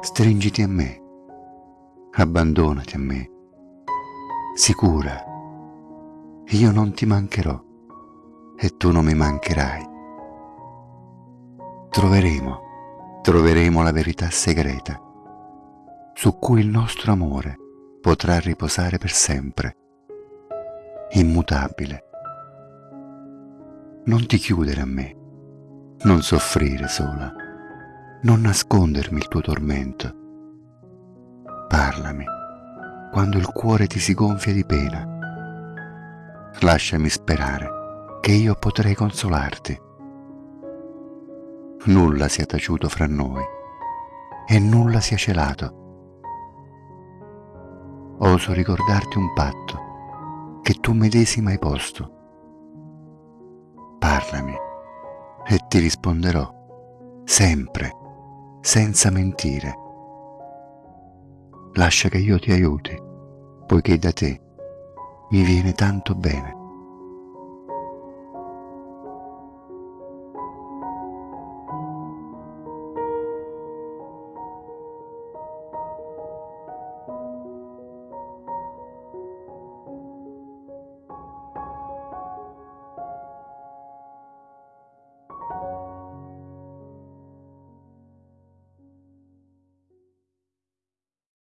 Stringiti a me, abbandonati a me, sicura, io non ti mancherò. E tu non mi mancherai. Troveremo, troveremo la verità segreta su cui il nostro amore potrà riposare per sempre, immutabile. Non ti chiudere a me, non soffrire sola, non nascondermi il tuo tormento. Parlami quando il cuore ti si gonfia di pena. Lasciami sperare che io potrei consolarti. Nulla sia taciuto fra noi e nulla sia celato oso ricordarti un patto che tu medesima hai posto. Parlami e ti risponderò, sempre, senza mentire. Lascia che io ti aiuti, poiché da te mi viene tanto bene.